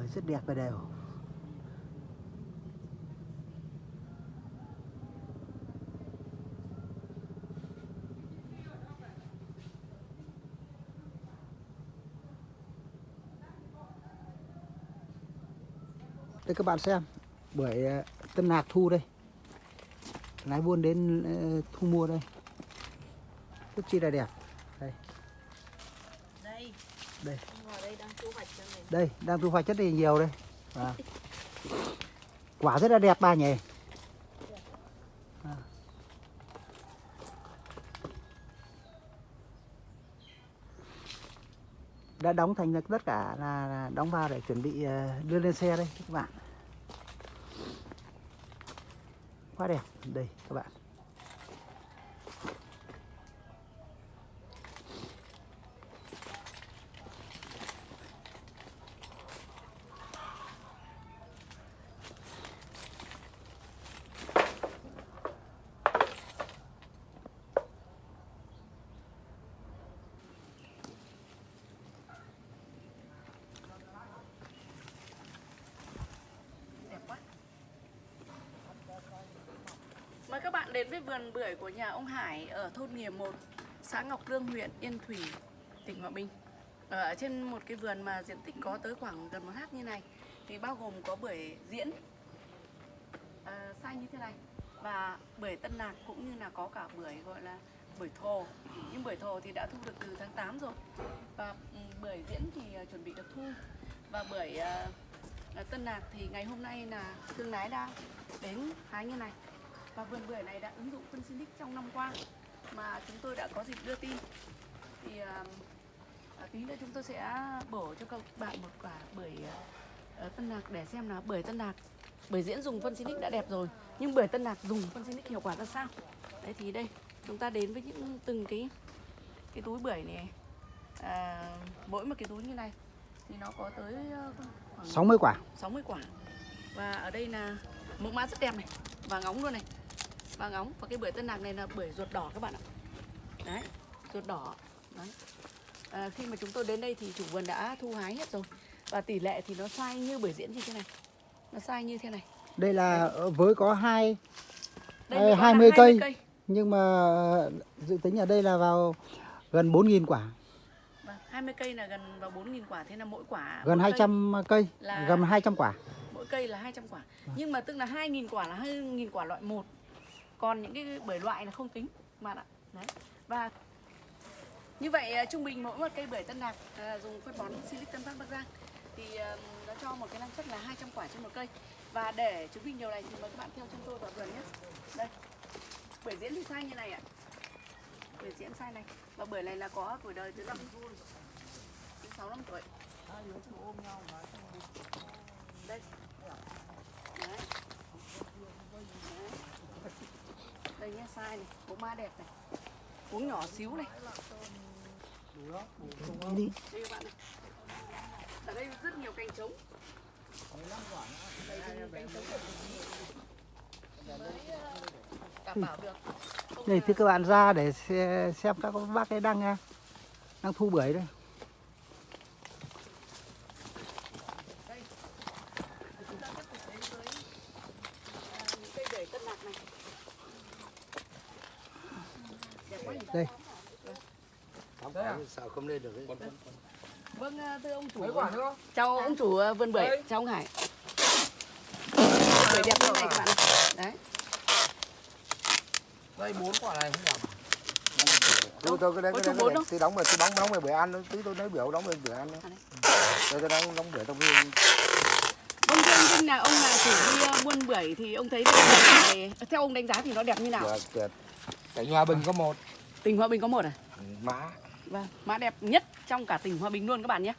bưởi rất đẹp và đều. Đây các bạn xem bưởi ờ, tân nạc thu đây. Lái buôn đến ờ, thu mua đây. Rất chi là đẹp. Đây. Đây, đây đây đang thu hoạch rất là nhiều đây. À. quả rất là đẹp ba nhỉ. À. đã đóng thành được tất cả là, là đóng vào để chuẩn bị ờ, đưa lên xe đây các bạn. Quá đẹp. Đây các bạn. Bạn đến với vườn bưởi của nhà ông Hải ở thôn Nghìa 1, xã Ngọc Lương, huyện Yên Thủy, tỉnh Hòa Bình. Ờ, ở trên một cái vườn mà diện tích có tới khoảng gần một hát như này thì bao gồm có bưởi diễn ờ, à, xanh như thế này và bưởi tân lạc cũng như là có cả bưởi gọi là bưởi thồ. Nhưng bưởi thồ thì đã thu được từ tháng 8 rồi và ừ, bưởi diễn thì ờ, chuẩn bị được thu. Và bưởi à, tân lạc thì ngày hôm nay là thương lái đã đến hái như này và vườn bưởi này đã ứng dụng phân Silic trong năm qua mà chúng tôi đã có dịp đưa tin. Thì à, tí nữa chúng tôi sẽ bổ cho các bạn một quả bưởi à, tân lạc để xem là bưởi tân lạc bưởi diễn dùng phân Silic đã đẹp rồi nhưng bưởi tân lạc dùng phân Silic hiệu quả ra sao? Đấy thì đây chúng ta đến với những từng cái cái túi bưởi này. À, mỗi một cái túi như này thì nó có tới khoảng 60 quả. 60 quả. Và ở đây là mẫu mã rất đẹp này vàng óng luôn này vàng óng và cái bưởi tân lạc này là bưởi ruột đỏ các bạn ạ. Đấy ruột đỏ. Đấy. À, khi mà chúng tôi đến đây thì chủ vườn đã thu hái hết rồi. Và tỷ lệ thì nó sai như bưởi diễn như thế này. Nó sai như thế này. Đây là với có hai đây Ê, mới có là 20 cây. nhưng mà dự tính ở đây là vào gần 4.000 quả. Vâng, 20 cây là gần vào 4.000 quả. Thế là mỗi quả gần mỗi cây- 200 cây là- gần 200 quả. mỗi cây là 200 quả. Nhưng mà tức là 2.000 quả là 2.000 quả loại 1 còn những cái bưởi loại là không tính bạn ạ. Đấy. Và như vậy à, trung bình mỗi một cây bưởi tân lạc à, dùng phân bón Silic Tân Phát Bắc Giang thì à, nó cho một cái năng suất là 200 quả trên một cây. Và để chứng minh điều này thì mời các bạn theo chân tôi vào vườn nhé. Đây bưởi diễn thì sai như này ạ. Bưởi diễn sai này. Và bưởi này là có tuổi đời từ năm sáu năm tuổi. Đây Đấy. Đấy đây nhé sai này bố ma đẹp này. Uống nhỏ xíu này. Đi. Đây các bạn này ở đây rất nhiều cành trống. Đây cành trống đảm bảo được Không đây là- thì các bạn ra để xe- xem các bác ấy đang à, đang thu bưởi đây đây chúng ta tiếp tục đến với à, những cây bưởi tân lạc này đẹp quá nhỉ đây Sợ không lên được vâng à, thưa ông chủ nữa? chào ông chủ à, vườn bưởi chào ông Hải bưởi đẹp như này các bạn đấy Đây bốn quả này không nhầm. Tôi tôi cái đấy cái đấy. Tôi đóng về tôi đóng đóng về bữa ăn tí tôi lấy biểu đóng về bữa ăn. À, đấy. Tôi tôi đóng đóng bữa trong viên. Vâng thưa ông Vinh là ông là chủ đi buôn bưởi thì ông thấy cái này theo ông đánh giá thì nó đẹp như nào? Tuyệt tuyệt. Cảnh Hòa Bình có một. Tỉnh Hòa Bình có một à? Mã. Vâng, mã đẹp nhất trong cả tỉnh Hòa Bình luôn các bạn nhé.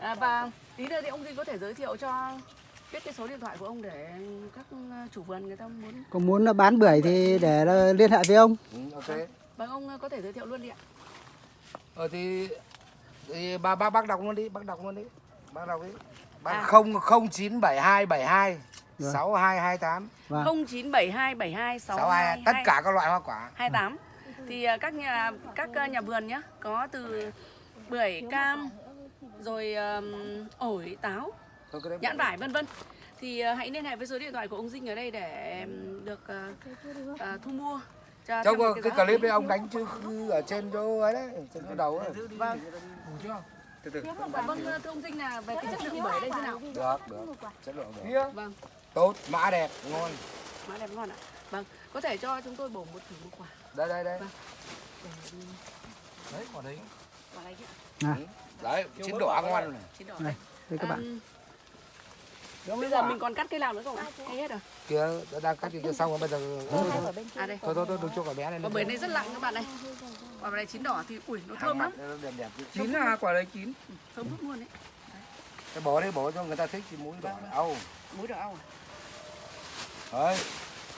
À, và tí nữa thì ông Vinh có thể giới thiệu cho biết cái số điện thoại của ông để các uh, chủ vườn người ta muốn có muốn là bán bưởi thì để liên hệ với ông Ừ, ok. Vâng ông uh, có thể giới thiệu luôn đi ạ. Ờ thì thì bà bác bác đọc luôn đi, bác đọc luôn đi. Bác đọc đi. Bác À. không không chín bảy hai bảy hai Vâng. sáu hai hai tám vâng 097272 sáu hai tất cả các loại hoa quả. 28 thì à, các nhà các à, nhà vườn nhá có từ bưởi cam rồi ừm, ổi táo nhãn vải vân vân thì ờ, hãy liên hệ với số điện thoại của ông Dinh ở đây để được ờ, ờ, thu mua cho Trong cái, cái clip đấy ông đánh chứ ở trên chỗ ấy đấy, trên cái đầu ấy. Vâng. Từ từ. Vâng thưa ông Dinh là về cái chất lượng bưởi đây thế nào? Được, được. Chất lượng được. Vâng, Tốt, mã đẹp, ngon. má đẹp ngon ạ. Vâng, có thể cho chúng tôi bổ một thử một quả Đây đây đây. đấy quả đấy quả này chứ. Đấy, chín đỏ ngon này. Chín đỏ Này, đây. các bạn Ừm, bây giờ mình còn cắt cây nào nữa không ạ? Hay hết rồi. Kia đang cắt thì cho xong rồi bây giờ thôi thôi À đây. thôi thôi, thôi đừng cho quả bé này. Quả bưởi này rất lặng các bạn này. Quả này chín đỏ thì ui nó thơm lắm, chín là quả đấy chín thơm phức luôn đấy. Cái bó đấy bó cho người ta thích thì mũi đỏ âu. Muối đỏ ao à? Đấy.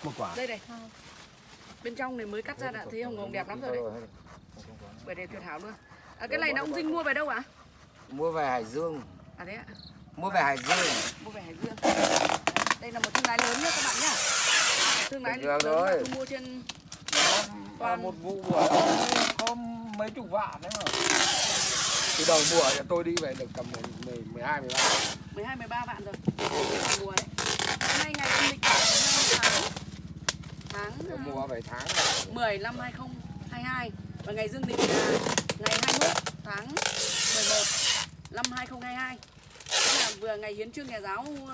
Một quả. Đây này. Bên trong này mới cắt ra đã thấy hồng hồng đẹp lắm rồi đấy. Bưởi này tuyệt hảo luôn. À, cái này là ông Dinh mua về đâu ạ? Mua về Hải Dương. À thế ạ. Mua về Hải Dương. mua về Hải Dương đây là một thương lái lớn nhá các bạn nhá thương lái lớn rồi. mua trên toàn một vụ bưởi có mấy chục vạn đấy mà Từ đầu mùa thì tôi đi về được tầm 10, 12, 13. 12 13 vạn rồi mùa đấy hôm nay ngày âm lịch là 12 tháng tháng Mùa về tháng. 10 năm 2022 và ngày dương lịch là ngày 21 tháng 11 năm 2022 Tức là vừa ngày hiến trương nhà giáo uh,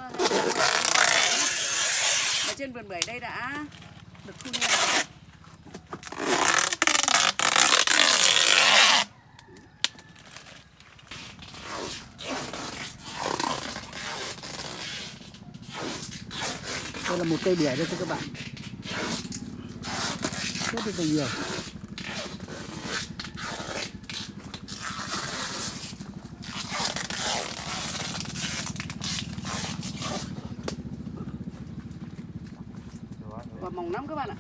mà trên vườn bưởi đây đã được thu hoạch đây là một cây bưởi đây thưa các bạn rất là nhiều. Và mỏng lắm các bạn ạ.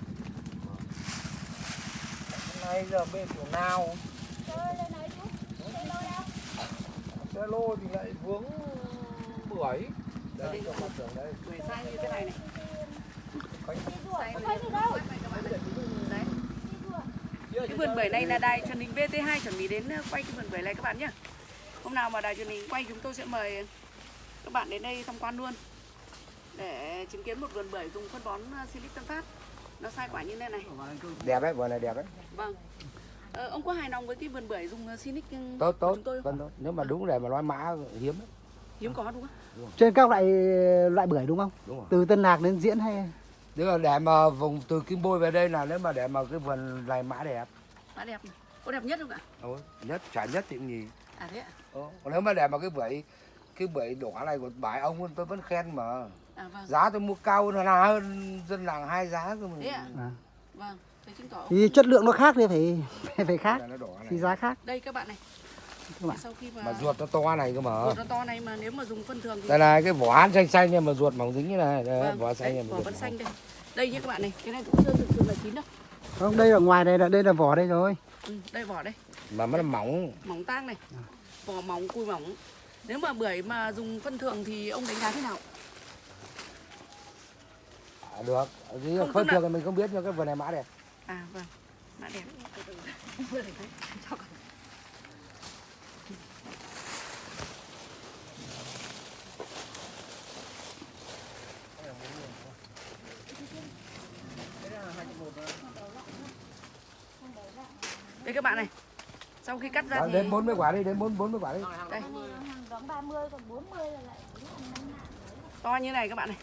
Nay giờ bên của nào? Xe lô thì lại vướng bưởi. Đây, đây. bưởi sai như thế này này Quay. Sai này. Đấy. Cái vườn bưởi này là đài truyền hình VT2 chuẩn bị đến ờ, quay cái vườn bưởi này các bạn nhé. Hôm nào mà đài truyền hình quay chúng tôi sẽ mời các bạn đến đây tham quan luôn để chứng kiến một vườn bưởi dùng phân bón ờ, Silic Tân Phát. Nó sai quả như thế này. Đẹp đấy, vườn này đẹp đấy. Vâng. Ờ, ông có hài lòng với cái vườn bưởi dùng ờ, Silic ừ, Tốt tốt. chúng tôi không? Vâng tốt. Nếu mà đúng để mà nói mã hiếm đấy. Hiếm có đúng không? trên các loại loại bưởi đúng không Đúng rồi. từ tân lạc đến diễn hay Nếu mà để mà vùng từ Kim Bôi về đây là nếu mà để mà cái vườn này mã đẹp. Mã đẹp này. Có đẹp nhất không ạ? Ôi, nhất chả nhất thì nhì. À thế ạ? Ờ, Còn nếu mà để mà cái bưởi cái bưởi đỏ này của bài ông tôi vẫn khen mà À vâng. giá tôi mua cao hơn là hơn dân làng hai giá cơ mà Thế ạ? à. Vâng. Thì chất lượng nó khác thì phải phải, khác Là nó đỏ này. thì giá khác Đây các bạn này. các bạn Sau khi mà, mà ruột nó to này cơ mà ruột nó to này mà nếu mà dùng phân thường thì đây này cái vỏ hán xanh xanh nhưng mà ruột mỏng dính như này đấy, Vâng, vỏ xanh mà vỏ ruột vẫn xanh đây đây nhé các bạn này cái này cũng chưa thực sự là chín đâu không đây ở ngoài này là đây là vỏ đây rồi. Ừ, đây vỏ đây. Mà nó mỏng. Mỏng tang này. Vỏ mỏng cùi mỏng. Nếu mà bưởi mà dùng phân thường thì ông đánh giá thế nào? À, được. Không, phân là- thường thì mình không biết nhưng cái vườn này mã đẹp. À vâng. Mã đẹp. Cho đây các bạn này. Sau khi cắt ra Đó, thì đến 40 quả đi đến 4 40 quả đi. Đây. hàng đóng 30 còn 40 là lại to như này các bạn này.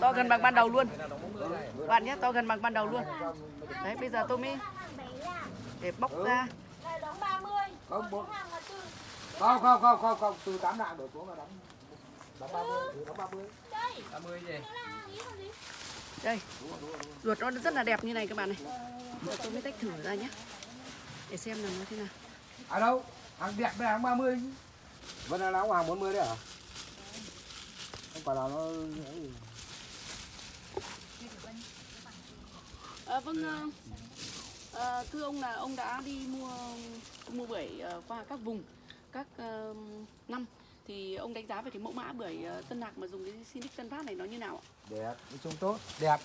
To gần bằng ban đầu luôn. bạn nhé to gần bằng ban đầu luôn. Đấy bây giờ tôi mới để bóc ra. Lại đóng 30 không không không không không không từ 8 lạng đổ xuống là đóng đóng 30 ừ, đóng 30 đây. 30 gì? Đây. Ruột nó rất là đẹp như này các bạn này. Giờ tôi mới tách thử ra nhé để xem là nó thế nào. À đâu? Hàng đẹp với hàng 30 chứ. Vẫn là đóng hàng 40 đấy hả không phải là nó à, vâng ờ, ờ, thưa ông là ông đã đi mua mua bưởi qua các vùng các ờ, năm. Thì ông đánh giá về cái mẫu mã bưởi tân lạc mà dùng cái Sinic Tân Phát này nó như nào ạ? đẹp nói chung tốt đẹp.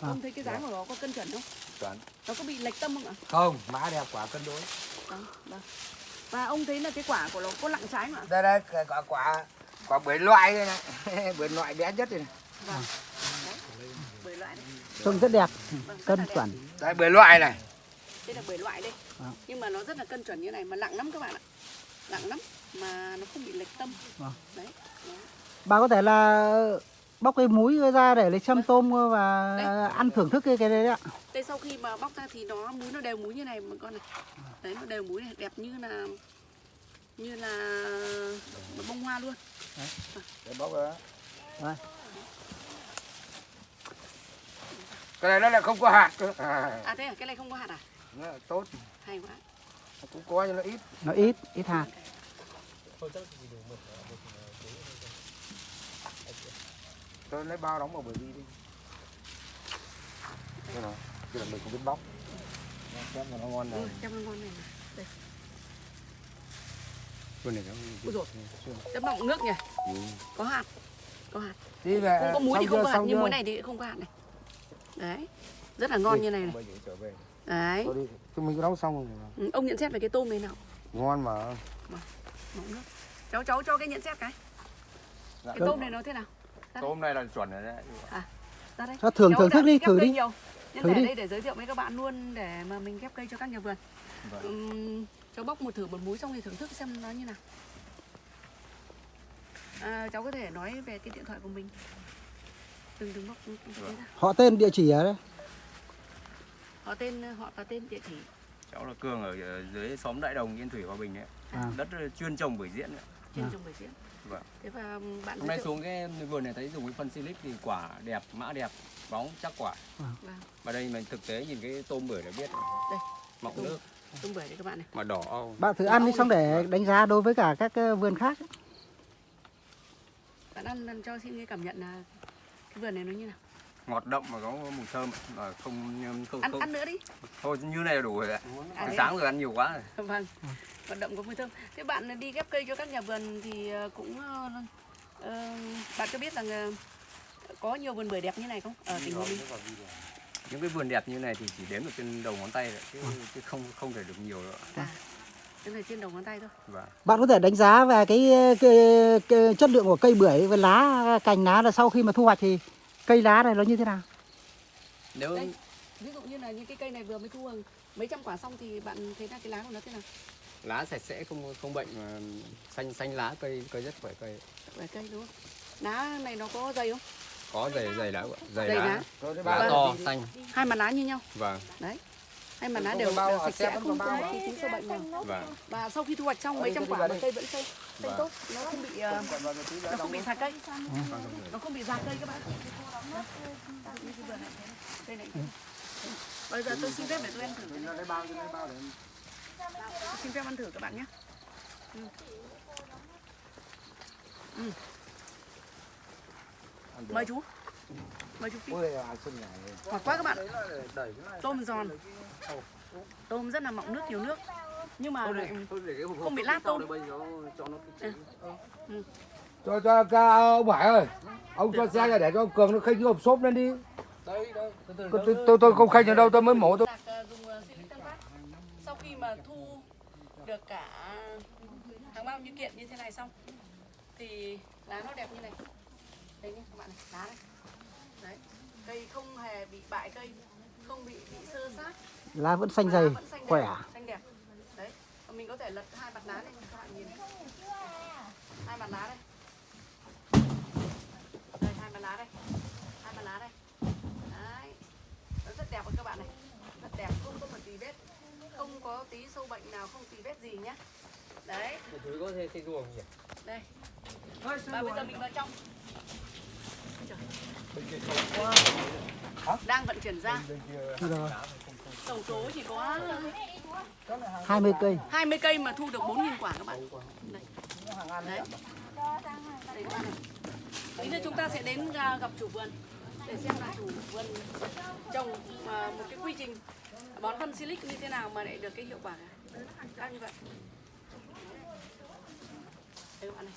Ông thấy cái giá của nó có cân chuẩn không? Chuẩn Nó có bị lệch tâm không ạ? không mã đẹp quả cân đối. Vâng, vâng. Và ông thấy là cái quả của nó có lặng trái không ạ? đây đây cái quả quả quả bưởi loại đây này. Bưởi loại bé nhất đây này. Vâng. Đấy bưởi loại đấy. Trông rất đẹp. Vâng, cân đẹp. chuẩn. Đấy bưởi loại này. Đây là bưởi loại đây. Vâng. nhưng mà nó rất là cân chuẩn như này mà nặng lắm các bạn ạ. Nặng lắm mà nó không bị lệch tâm. Vâng. đấy. Bà có thể là bóc cái múi ra để lấy châm tôm và Đấy. ăn thưởng thức cái cái đấy ạ. Đây sau khi mà bóc ra thì nó múi nó đều múi như này mà con này. Đấy nó đều múi này đẹp như là như là một bông hoa luôn. Để bóc ra. Đây. cái này nó lại không có hạt cơ. À, à thế à? Cái này không có hạt à? Nó tốt. Hay quá. Nó cũng có nhưng nó ít. Nó ít ít hạt tôi lấy bao đóng vào bưởi đi đi. Cái này cái là mình không biết bóc. Xem mà nó ngon ừ, này chăm nó ngon này mà. đây. Cái này nó Ui dồi. chăm bọng nước nhỉ? Ừ. có hạt có hạt. Đi về không có muối thì không có hạt nhưng muối này thì không có hạt này. Đấy rất là ngon như này này. đấy. Đi thì mình có nấu xong rồi mà. ừ, ông nhận xét về cái tôm này nào? Ngon mà. Mọng nước. Cháu cháu cho cái nhận xét cái. Dạ. cái tôm này nó thế nào tôm này là chuẩn rồi đấy ra đây Cho thưởng Cháu thưởng thức đi thử đi nhiều. Nhân Thử để đi. đây để giới thiệu với các bạn luôn để mà mình ghép cây cho các nhà vườn Vâng. Ừm, cháu bóc một thử một múi xong thì thưởng thức xem nó như nào à, cháu có thể nói về cái điện thoại của mình đừng đừng bóc ra. họ tên địa chỉ ở đây họ tên họ và tên địa chỉ cháu là cường ở dưới xóm đại đồng yên thủy hòa bình đấy À. đất chuyên trồng bưởi diễn đấy. Trên À. trồng bưởi diễn Vâng. thế và bạn hôm nay xuống cái vườn này thấy dùng cái phân silic thì quả đẹp mã đẹp bóng chắc quả vâng, và đây mình thực tế nhìn cái tôm bưởi là biết Đây. mọng Tôm. nước tôm bưởi đấy các bạn này mà đỏ au. bạn thử ăn đi xong để đánh giá đối với cả các ờ, vườn khác bạn ăn ăn cho xin cái cảm nhận là cái vườn này nó như nào ngọt đậm mà có mùi thơm mà không không, ăn không. Ăn nữa đi. Thôi như này là đủ rồi ạ. À, sáng rồi ăn nhiều quá rồi. Vâng. Vận động có mùi thơm. Thế bạn đi ghép cây cho các nhà vườn thì ờ, cũng ờ, ờ, bạn có biết rằng ờ, có nhiều vườn bưởi đẹp như này không? Ở tỉnh Hòa Bình. những cái vườn đẹp như này thì chỉ đếm được trên đầu ngón tay rồi chứ, chứ không không thể được nhiều nữa à cái này trên đầu ngón tay thôi. Và bạn có thể đánh giá về cái, cái, cái chất lượng của cây bưởi với lá cành lá là sau khi mà thu hoạch thì cây lá này nó như thế nào? Nếu đây ví dụ như là những cái cây này vừa mới thu hàng mấy trăm quả xong thì bạn thấy là cái lá của nó thế nào? Lá sạch sẽ không không bệnh mà xanh xanh lá cây cây rất khỏe cây. Về cây đúng không? Lá này nó có dày không? Có dày dày lá ạ, dày Dày lá. lá. Lá to xanh. Hai mặt lá như nhau. Vâng. Hai mặt lá đều, à, sạch sẽ không có một tí tính sâu bệnh nào vâng. Và sau khi thu hoạch xong Ở mấy trăm quả mà cây vẫn xanh xanh Vâng. tốt nó không bị đã nó không bị già cây. Nó không bị già cây các bạn. Đây này bây giờ tôi xin phép để tôi ăn thử. Lấy bao cho lấy bao để Tôi xin phép ăn thử các bạn nhé. Ừ. Ừ. mời chú. Mời chú à, ngọt quá các bạn. Tôm giòn. Tôm rất là mọng nước nhiều nước nhưng mà Thôi để cái hộp không bị lát tôm. cho cho ca ông Hải ơi ông cho xe ra để cho ông cường nó khênh cái hộp xốp lên đi. Đây đây từ từ tôi, tôi, tôi, tôi không khênh ở đâu tôi mới mổ tôi. Ờ, ờ, sau khi mà thu được cả hàng bao nhiêu kiện như thế này xong thì lá nó đẹp như này. Đây nhé các bạn này lá này đấy cây không hề bị bại cây không bị bị sơ sát. Lá vẫn xanh dày vẫn xanh khỏe xanh đẹp đấy và mình có thể lật hai mặt lá này các bạn nhìn. Hai mặt lá đây. Đây hai mặt lá đây. Hai mặt lá đây. Đấy. Nó rất đẹp các bạn này. Rất đẹp không có một tí vết không có tí sâu bệnh nào không tí vết gì nhá. Đấy. Chú có thể xây ruộng nhỉ? Đây. Và bây giờ mình vào trong. Đang vận chuyển ra tổng số chỉ có 20 cây 20 cây mà thu được 4.000 quả các bạn. Đấy. Này. Tí nữa chúng ta sẽ đến gặp chủ vườn để xem là chủ vườn trồng à, một cái quy trình bón phân silic như thế nào mà lại được cái hiệu quả cao như vậy. Đây các bạn này.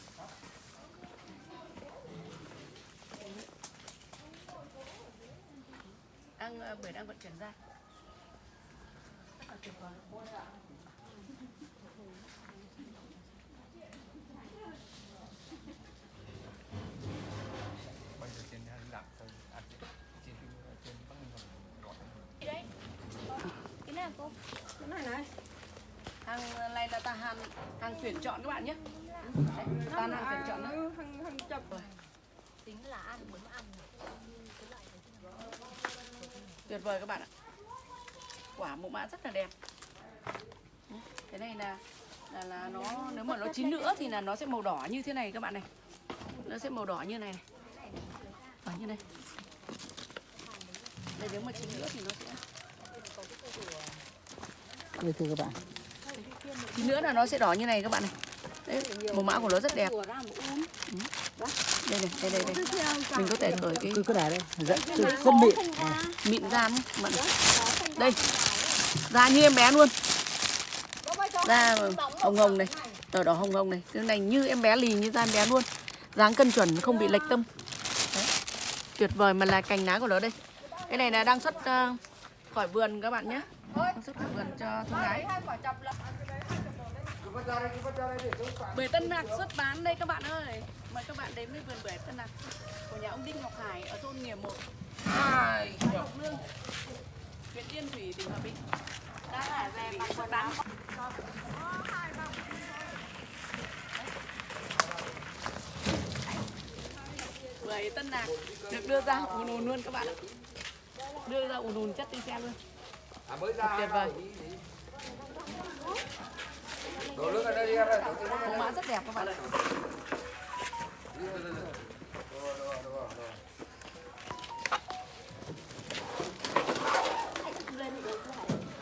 Đang à, bưởi đang vận chuyển ra bây giờ trên hay làm thôi à, trên trên bắc ninh còn gọt đấy cái này cô cái này này hàng này là ta hàng hàng tuyển chọn các bạn nhé đấy, ta hàng tuyển chọn đó. hàng hàng chập tính là ăn muốn ăn tuyệt vời các bạn ạ quả mẫu mã rất là đẹp. Cái này là là là nó nếu mà nó chín nữa thì là nó sẽ màu đỏ như thế này các bạn này. Nó sẽ màu đỏ như này này. Đỏ như này. Đây nếu mà chín nữa thì nó sẽ đây thưa các bạn. Chín nữa là nó sẽ đỏ như này các bạn này. Đấy màu mã của nó rất đẹp. Đây này đây đây đây. Mình có thể cởi cái cứ cứ để đây. Rất rất, rất mịn. à, mịn da nhé bạn đây da như em bé luôn. Da hồng hồng này đỏ đỏ hồng hồng này. Cái này như em bé lì như da em bé luôn. Dáng cân chuẩn không bị lệch tâm. Đấy. tuyệt vời mà là cành lá của nó đây. Cái này là đang xuất ờ, khỏi vườn các bạn nhé. Đang xuất khỏi vườn cho thương lái bưởi Tân Hạc xuất bán đây các bạn ơi. Mời các bạn đến với vườn bưởi Tân Hạc của nhà ông Đinh Ngọc Hải ở thôn Nghìa 1 Ai, xã Ngọc Lương huyện Yên Thủy tỉnh Hòa Bình. Đang ở về mặt xuất bán bưởi Tân Hạc được đưa ra. Ùn ùn luôn các bạn ạ. Đưa ra ùn ùn chất đi xe luôn. À mới ra. tuyệt vời. Đổ nước ở đây đi em ơi. mẫu mã rất đẹp các bạn ạ Rồi. đây là bán bưởi là chẳng coi như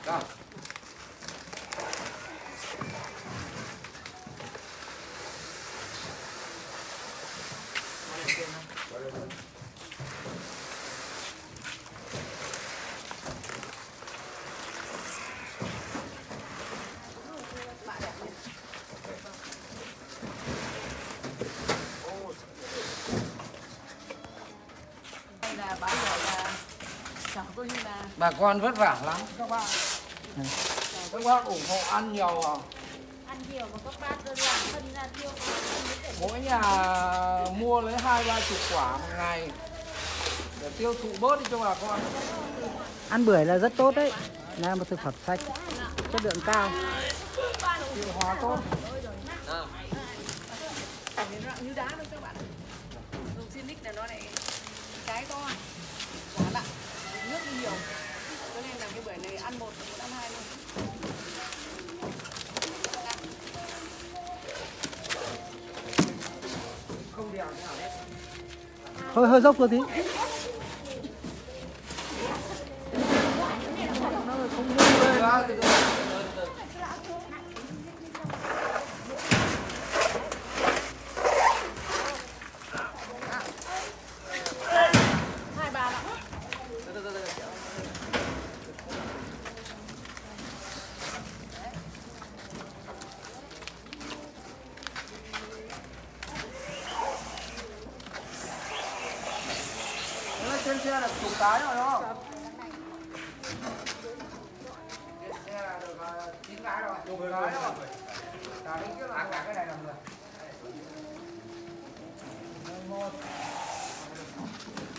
bà con vất vả lắm. Các bạn các bác ủng hộ ăn nhiều à. ăn nhiều mà các bác đơn giản phân ra tiêu mỗi nhà mua lấy hai ba chục quả một ngày. Để tiêu thụ bớt đi cho bà con. Ăn bưởi là rất tốt đấy. Là một thực phẩm sạch. Chất lượng cao. Tiêu hóa tốt cảm thấy nặng như đá luôn các bạn ạ dùng Sinic là nó lại cái to quả nặng nước đi nhiều cho nên là cái bưởi này ăn một một ăn hai luôn hơi hơi dốc một tí. hai ba lặng Thế là trên xe là chục cái rồi đúng không? Trên xe là được à, chín cái rồi, chục cái rồi. Cả đến cái là cả cái này là mười. Một.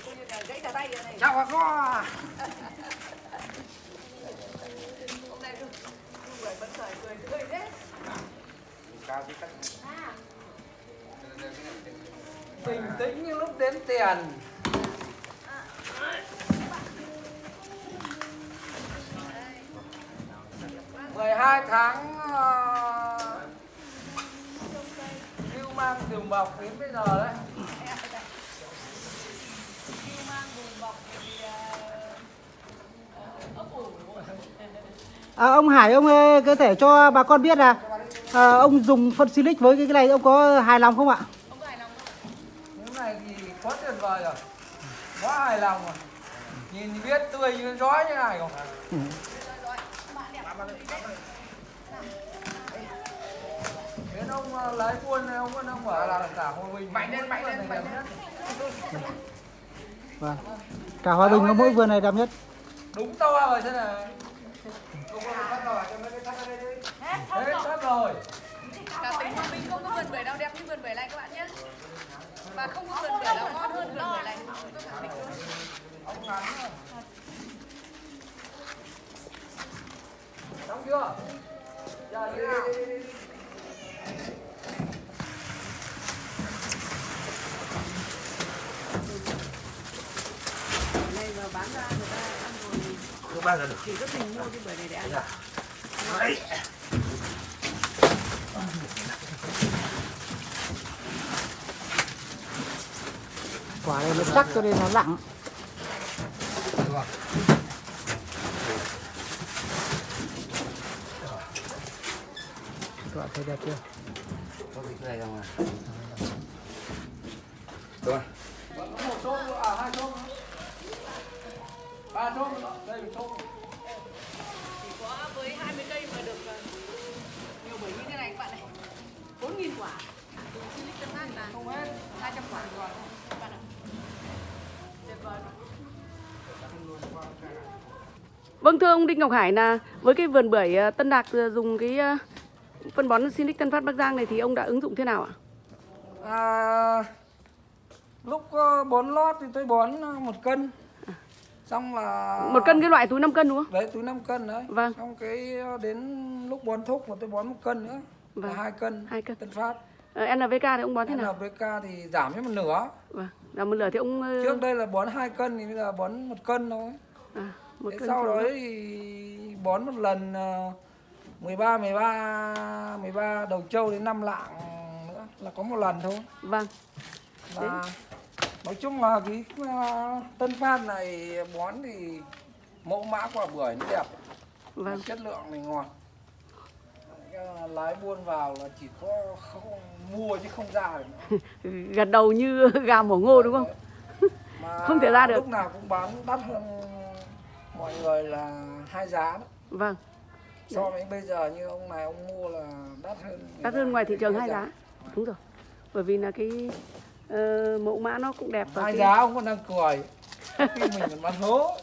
coi như là gãy cả tay rồi này Chào bà con. hôm nay luôn bưởi vẫn khởi cười tươi đấy Cao cái cách. Bình tĩnh như lúc đếm tiền. mười hai tháng lưu lưu mang đường bọc đến bây giờ đấy mang bọc thì ấp ủ à, ông Hải ông ơi, có thể cho bà con biết là à, ông dùng phân silic với cái cái này ông có hài lòng không ạ? Ông hài lòng không? Cái này thì quá tuyệt vời rồi. Quá hài lòng rồi. Nhìn thì biết tươi như gió như này không Đến ông ờ, lái buôn này, ông ông bảo là cả Hòa Bình Mạnh lên, mạnh lên, mạnh lên. Vâng. Cả hòa bình có mỗi vườn này đẹp nhất. Đúng to rồi thế này Hết tất rồi. Cả tỉnh Hòa Bình không có vườn bưởi nào đẹp như vườn bưởi này các bạn nhé. Và không có vườn bưởi nào ngon hơn vườn bưởi này. Tôi khẳng định luôn Ông ngắn rồi Trong chưa giờ như nào này mà bán ra người ta ăn rồi. Không bao giờ được. chỉ có mình mua cái bưởi này để ăn. Đấy. Quả này nó chắc cho nên nó lặng các bạn thấy đẹp chưa Có cái này không à? Được không? Một à hai ba chốt đây một chốt chỉ có với 20 cây mà được nhiều bưởi như thế này các bạn này 4.000 quả 200 quả bạn ạ tuyệt vời Vâng thưa ông Đinh Ngọc Hải là với cái vườn bưởi ờ, Tân Đạc ờ, dùng cái ờ, phân bón Silic Tân Phát Bắc Giang này thì ông đã ứng dụng thế nào ạ? À, lúc bón lót thì tôi bón một cân xong là Một cân cái loại túi 5 cân đúng không? đấy túi 5 cân đấy Vâng. xong cái đến lúc bón thúc mà tôi bón một cân nữa Vâng. là hai cân Hai cân. tân phát Ờ, NPK thì ông bón thế nào? NPK thì giảm cho một nửa Vâng. Là một lửa thì ông trước đây là bón hai cân thì bây giờ bón một cân thôi à, một cân sau đó thì bón một lần ờ, 13 13 13 đầu trâu đến 5 lạng nữa là có một lần thôi Vâng. là nói chung là cái ờ, tân phát này bón thì mẫu mã quả bưởi nó đẹp Vâng. chất lượng này ngọt Ờ, lái buôn vào là chỉ có không mua chứ không ra được. Gật đầu như gà mổ ngô đúng không? Mà Không thể ra được. lúc nào cũng bán đắt hơn mọi người là hai giá đó. Vâng. so với bây giờ như ông này ông mua là đắt hơn Đắt hơn ngoài thị trường hai giá. giá. Đúng rồi. Bởi vì là cái ờ, mẫu mã nó cũng đẹp và hai cái giá ông còn đang cười khi mình còn bán hố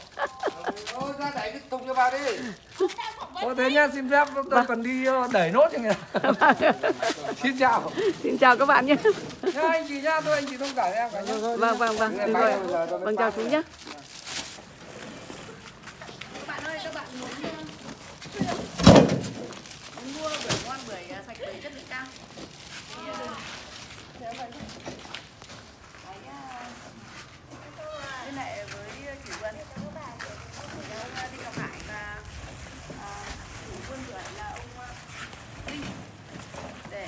Thôi ra đẩy cái thùng cho vào đi. Ô thế nhá xin phép tôi Vâng. còn đi ờ, đẩy nốt cho người xin chào Xin chào các bạn nhé. nhá anh chị nhá tôi anh chị thông cảm em cả nhá Vâng vâng vâng. Ạ. Vâng chào chú nhé. Các bạn ơi, các bạn muốn muốn mua bưởi à, sạch, bưởi chất lượng cao. Thì à, liên hệ với chủ vườn ông Đinh Ngọc Hải và chủ vườn bưởi là ông Đinh. Để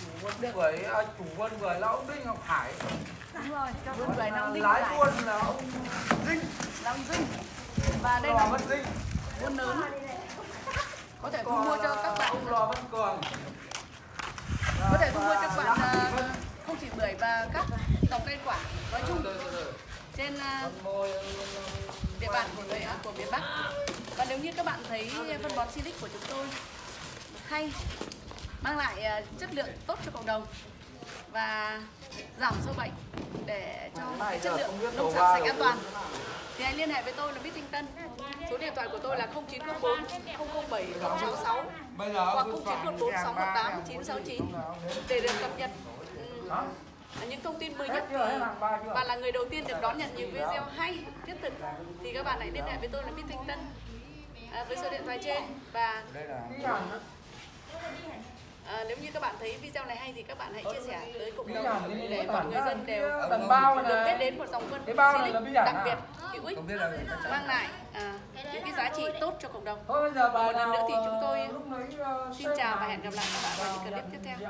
chủ vườn bưởi à, chủ vườn bưởi là ông Đinh Ngọc Hải. Đúng rồi cho vườn bưởi là ông Đinh lái buôn là ông là ông Dinh. Và đây là buôn lớn thu mua cho các bạn. Có thể thu mua cho các bạn à, không chỉ bưởi và các dòng cây quả. Nói chung trên à, môi địa bàn của người của miền Bắc. Và nếu như các bạn thấy phân bón Silic của chúng tôi hay mang lại à, chất lượng tốt cho cộng đồng và giảm sâu bệnh để cho cái chất lượng nông sản sạch an toàn thì hãy liên hệ với tôi là Bích Tinh Tân số điện thoại của tôi là 0904 007 066 bây giờ hoặc cứ 0914 soạn 618 969 để được cập nhật ừm, những thông tin mới nhất chưa? và là người đầu tiên được đón nhận những video hay thiết thực. Thì các bạn hãy liên hệ với tôi là Bích Thanh Tân à, với số điện thoại trên và à, nếu như các bạn thấy video này hay thì các bạn hãy chia sẻ tới cộng đồng để mọi người dân đều tầm bao được biết đến một dòng phân Cái bao này Silic là đặc biệt. Hữu ích mang lại à, những cái giá trị tốt cho cộng đồng. Thôi bây giờ bài Một lần nữa thì chúng tôi ờ, xin chào và hẹn gặp lại các bạn vào những clip tiếp theo.